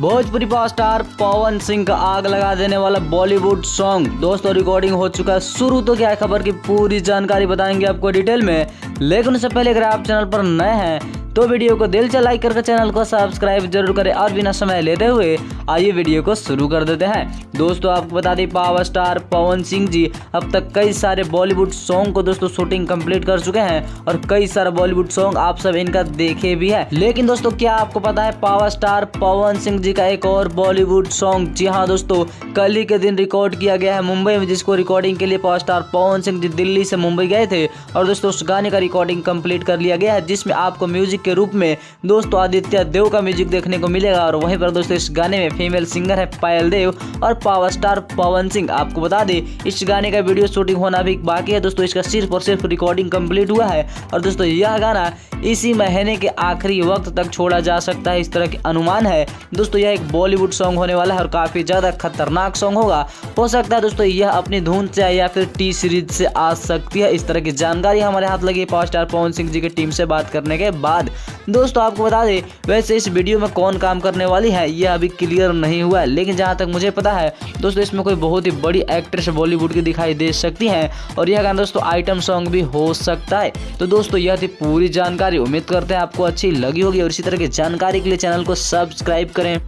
Bhojpuri pop star Pawan Singh का आग लगा देने वाला बॉलीवुड सॉन्ग। दोस्तों रिकॉर्डिंग हो चुका है शुरू तो क्या खबर की पूरी जानकारी बताएँगे आपको डिटेल में। लेकिन उससे पहले अगर आप चैनल पर नए हैं तो वीडियो को दिल से लाइक करके चैनल को सब्सक्राइब ज़रूर करें और बिना समय लेते हुए आइए वीडियो को शुरू कर देते हैं। दोस्तों, आपको बता दें, पावर स्टार पवन सिंह जी अब तक कई सारे बॉलीवुड सॉन्ग को दोस्तों शूटिंग कंप्लीट कर चुके हैं और कई सारे बॉलीवुड सॉन्ग आप सब इनका देखे भी है। लेकिन दोस्तों, क्या आपको पता है, पावर स्टार पवन सिंह जी का एक और बॉलीवुड सॉन्ग, जी हाँ दोस्तों, कल ही के दिन रिकॉर्ड किया गया है मुंबई में, जिसको रिकॉर्डिंग के लिए पावर स्टार पवन सिंह जी दिल्ली से मुंबई गए थे। और दोस्तों, उस गाने का रिकॉर्डिंग कंप्लीट कर लिया गया है, जिसमें आपको म्यूज़िक के रूप में दोस्तों आदित्य देव का म्यूज़िक देखने को मिलेगा और वहीं पर दोस्तों इस गाने में फीमेल सिंगर है पायल देव और पावर स्टार पवन सिंह। आपको बता दें, इस गाने का वीडियो शूटिंग होना भी बाकी है दोस्तों, इसका सिर्फ़ और सिर्फ़ रिकॉर्डिंग कंप्लीट हुआ है और दोस्तों यह गाना इसी महीने के आखिरी वक्त तक छोड़ा जा सकता है, इस तरह के अनुमान है। दोस्तों, यह एक बॉलीवुड सॉन्ग होने वाला है और काफ़ी ज़्यादा खतरनाक सॉन्ग होगा। हो सकता है दोस्तों यह अपनी धुन से या फिर टी सीरीज़ से आ सकती है, इस तरह की जानकारी हमारे हाथ लगी पावर स्टार पवन सिंह जी की टीम से बात करने के बाद। दोस्तों, आपको बता दें, वैसे इस वीडियो में कौन काम करने वाली है यह अभी क्लियर नहीं हुआ है, लेकिन जहाँ तक मुझे पता है, दोस्तों, इसमें कोई बहुत ही बड़ी एक्ट्रेस बॉलीवुड की दिखाई दे सकती है, और यह गाना, दोस्तों, आइटम सॉन्ग भी हो सकता है। तो दोस्तों, यह थी पूरी जानकारी, उम्मीद करते हैं आपको अच्छी लगी होगी, और इसी तरह की जानकारी के लिए चैनल को सब्सक्राइब करें।